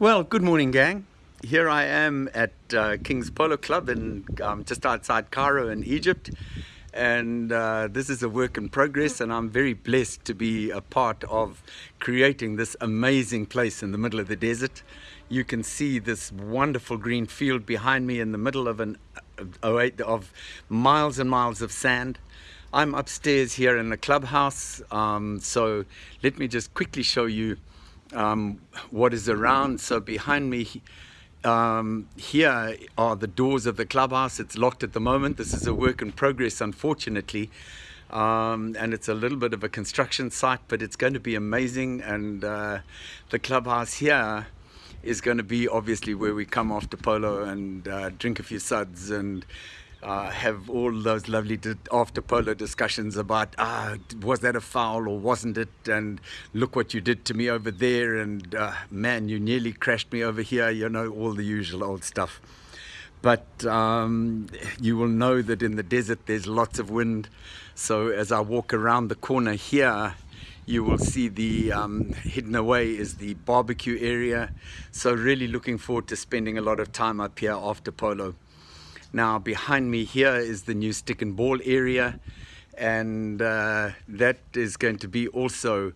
Well, good morning, gang. Here I am at uh, King's Polo Club in um, just outside Cairo in Egypt. And uh, this is a work in progress, and I'm very blessed to be a part of creating this amazing place in the middle of the desert. You can see this wonderful green field behind me in the middle of an of miles and miles of sand. I'm upstairs here in the clubhouse, um, so let me just quickly show you um, what is around. So behind me um, here are the doors of the clubhouse. It's locked at the moment. This is a work in progress, unfortunately. Um, and it's a little bit of a construction site, but it's going to be amazing. And uh, the clubhouse here is going to be obviously where we come after polo and uh, drink a few suds and uh, have all those lovely after polo discussions about ah was that a foul or wasn't it? And look what you did to me over there and uh, man you nearly crashed me over here you know all the usual old stuff. But um, you will know that in the desert there's lots of wind. So as I walk around the corner here you will see the um, hidden away is the barbecue area. So really looking forward to spending a lot of time up here after polo now behind me here is the new stick and ball area and uh, that is going to be also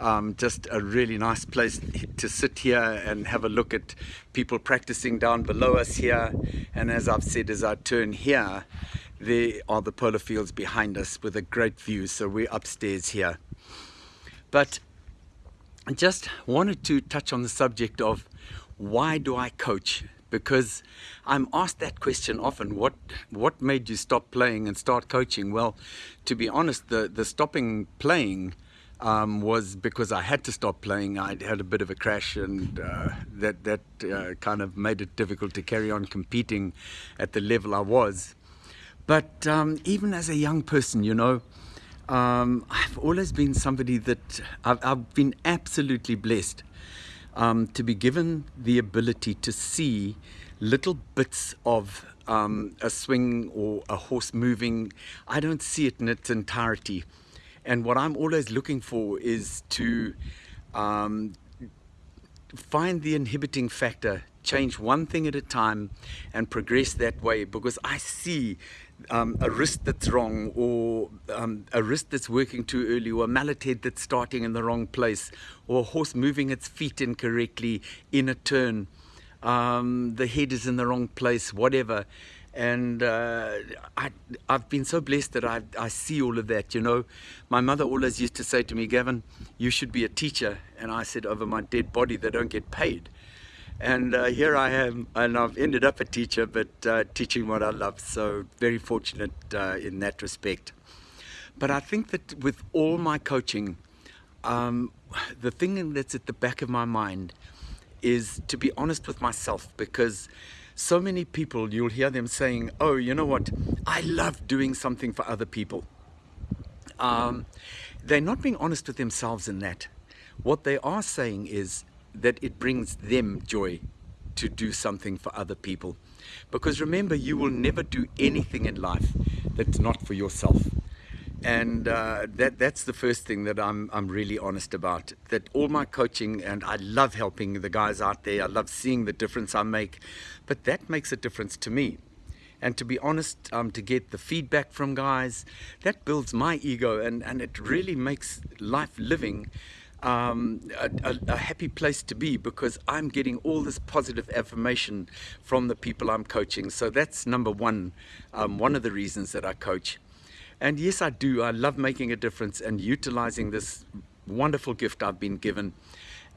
um, just a really nice place to sit here and have a look at people practicing down below us here. And as I've said as I turn here there are the polo fields behind us with a great view. So we're upstairs here. But I just wanted to touch on the subject of why do I coach because I'm asked that question often what what made you stop playing and start coaching? Well to be honest the the stopping playing um, was because I had to stop playing. I had a bit of a crash and uh, that that uh, kind of made it difficult to carry on competing at the level I was. But um, even as a young person you know um, I've always been somebody that I've, I've been absolutely blessed um, to be given the ability to see little bits of um, a swing or a horse moving. I don't see it in its entirety. And what I'm always looking for is to um, find the inhibiting factor, change one thing at a time and progress that way because I see um, a wrist that's wrong or um, a wrist that's working too early or a mallet head that's starting in the wrong place or a horse moving its feet incorrectly in a turn. Um, the head is in the wrong place, whatever. And uh, I, I've been so blessed that I, I see all of that, you know. My mother always used to say to me, Gavin, you should be a teacher. And I said, over my dead body, they don't get paid. And uh, here I am, and I've ended up a teacher, but uh, teaching what I love. So very fortunate uh, in that respect. But I think that with all my coaching, um, the thing that's at the back of my mind is to be honest with myself because so many people, you'll hear them saying, oh, you know what, I love doing something for other people. Um, they're not being honest with themselves in that. What they are saying is, that it brings them joy to do something for other people. Because remember, you will never do anything in life that's not for yourself. And uh, that, that's the first thing that I'm, I'm really honest about. That all my coaching, and I love helping the guys out there, I love seeing the difference I make, but that makes a difference to me. And to be honest, um, to get the feedback from guys, that builds my ego and, and it really makes life living um, a, a, happy place to be because I'm getting all this positive affirmation from the people I'm coaching. So that's number one, um, one of the reasons that I coach. And yes, I do. I love making a difference and utilizing this wonderful gift I've been given.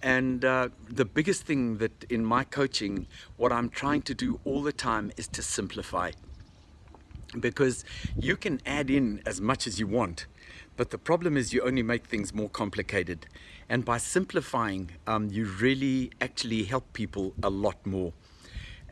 And uh, the biggest thing that in my coaching, what I'm trying to do all the time is to simplify. Because you can add in as much as you want, but the problem is you only make things more complicated. And by simplifying, um, you really actually help people a lot more.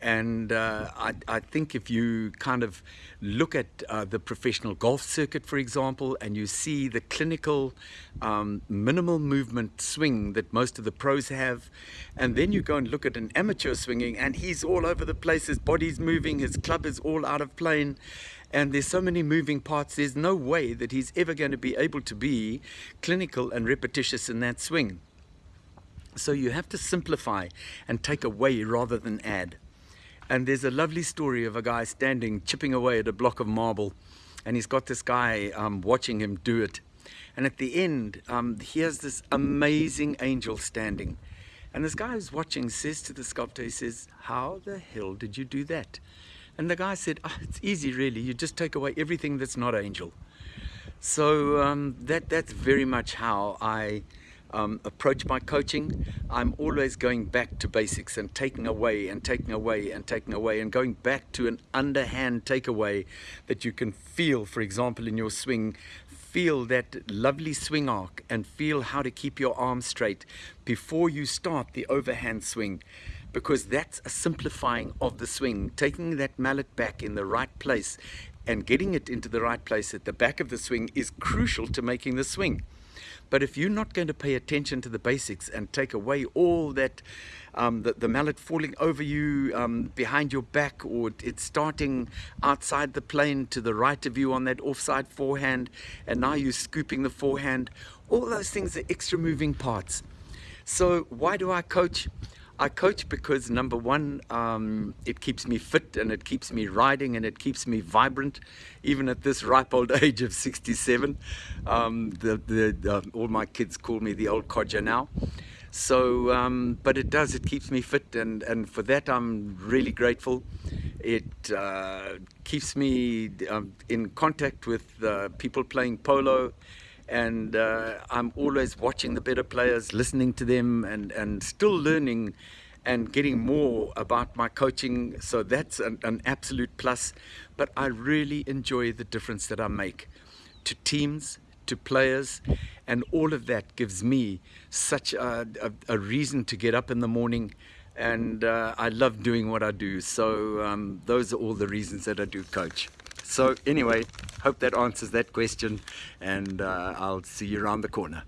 And uh, I, I, think if you kind of look at uh, the professional golf circuit, for example, and you see the clinical um, minimal movement swing that most of the pros have, and then you go and look at an amateur swinging and he's all over the place, his body's moving, his club is all out of plane, and there's so many moving parts, there's no way that he's ever going to be able to be clinical and repetitious in that swing. So you have to simplify and take away rather than add. And there's a lovely story of a guy standing, chipping away at a block of marble. And he's got this guy um, watching him do it. And at the end, um, he has this amazing angel standing. And this guy who's watching says to the sculptor, he says, how the hell did you do that? And the guy said, oh, it's easy really. You just take away everything that's not angel. So um, that, that's very much how I um, approach my coaching, I'm always going back to basics and taking away and taking away and taking away and going back to an underhand takeaway that you can feel, for example, in your swing, feel that lovely swing arc and feel how to keep your arm straight before you start the overhand swing because that's a simplifying of the swing, taking that mallet back in the right place and getting it into the right place at the back of the swing is crucial to making the swing. But if you're not going to pay attention to the basics and take away all that, um, the, the, mallet falling over you um, behind your back or it's starting outside the plane to the right of you on that offside forehand and now you're scooping the forehand, all those things are extra moving parts. So why do I coach? I coach because number one, um, it keeps me fit and it keeps me riding and it keeps me vibrant, even at this ripe old age of 67. Um, the, the, all my kids call me the old codger now. So, um, but it does, it keeps me fit and, and for that I'm really grateful. It uh, keeps me um, in contact with uh, people playing polo and uh, I'm always watching the better players, listening to them, and, and still learning and getting more about my coaching. So that's an, an absolute plus. But I really enjoy the difference that I make to teams, to players, and all of that gives me such a, a, a reason to get up in the morning. And uh, I love doing what I do. So um, those are all the reasons that I do coach. So anyway, hope that answers that question and uh, I'll see you around the corner.